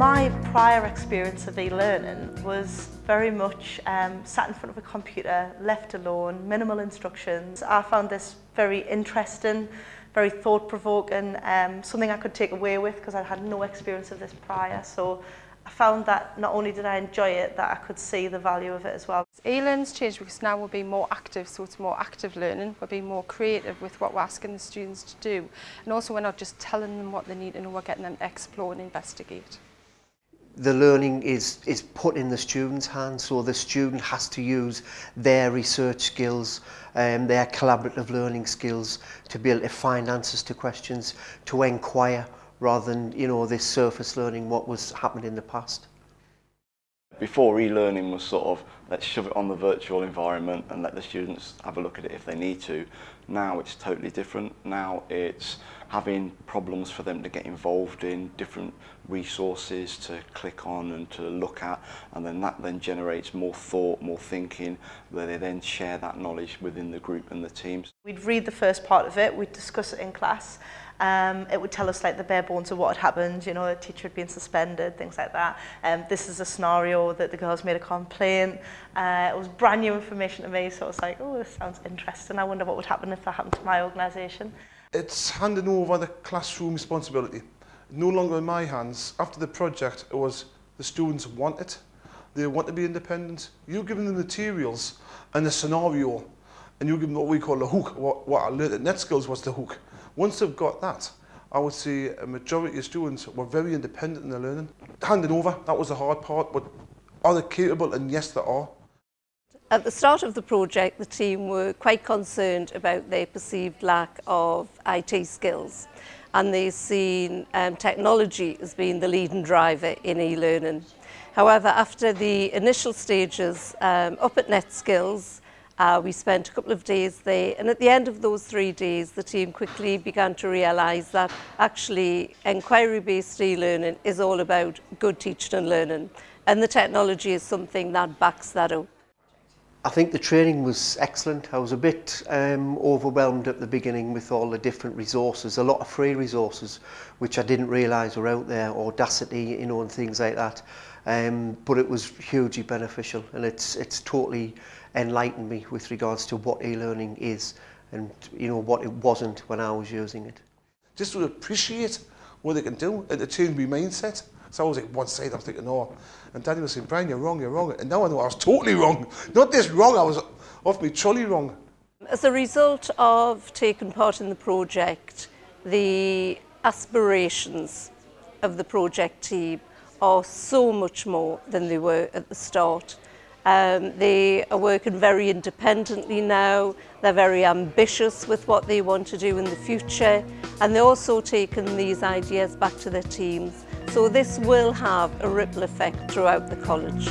My prior experience of e-learning was very much um, sat in front of a computer, left alone, minimal instructions. I found this very interesting, very thought-provoking, um, something I could take away with because I had no experience of this prior. So I found that not only did I enjoy it, that I could see the value of it as well. E-learning's changed because now we're being more active, so it's more active learning. We're being more creative with what we're asking the students to do. And also we're not just telling them what they need know, we're getting them to explore and investigate. the learning is, is put in the student's hands, so the student has to use their research skills, um, their collaborative learning skills to be able to find answers to questions, to inquire rather than, you know, this surface learning, what was happened in the past before e-learning was sort of let's shove it on the virtual environment and let the students have a look at it if they need to. Now it's totally different. Now it's having problems for them to get involved in, different resources to click on and to look at, and then that then generates more thought, more thinking, where they then share that knowledge within the group and the teams. We'd read the first part of it, we'd discuss it in class, Um, it would tell us like the bare bones of what had happened, you know, a teacher had been suspended, things like that. Um, this is a scenario that the girls made a complaint. Uh, it was brand new information to me, so I was like, oh, this sounds interesting. I wonder what would happen if that happened to my organisation. It's handing over the classroom responsibility. No longer in my hands. After the project, it was the students want it. They want to be independent. You give them the materials and the scenario, and you give them what we call the hook. What, what I learned at NetSkills was the hook. Once they've got that, I would say a majority of students were very independent in their learning. Handing over, that was the hard part, but are they capable? And yes, they are. At the start of the project, the team were quite concerned about their perceived lack of IT skills and they've seen um, technology as being the leading driver in e-learning. However, after the initial stages um, up at NetSkills, Uh, we spent a couple of days there and at the end of those three days the team quickly began to realise that actually inquiry-based e-learning is all about good teaching and learning and the technology is something that backs that up. I think the training was excellent. I was a bit um, overwhelmed at the beginning with all the different resources, a lot of free resources, which I didn't realise were out there, Audacity, you know, and things like that. Um, but it was hugely beneficial and it's, it's totally enlightened me with regards to what e-learning is and, you know, what it wasn't when I was using it. Just to appreciate what they can do and the change my mindset. So I was like one side, I was thinking, no. And Danny was saying, Brian, you're wrong, you're wrong. And now I know I was totally wrong. Not this wrong, I was off me trolley wrong. As a result of taking part in the project, the aspirations of the project team are so much more than they were at the start. Um, they are working very independently now. They're very ambitious with what they want to do in the future. And they're also taking these ideas back to their teams. So this will have a ripple effect throughout the college.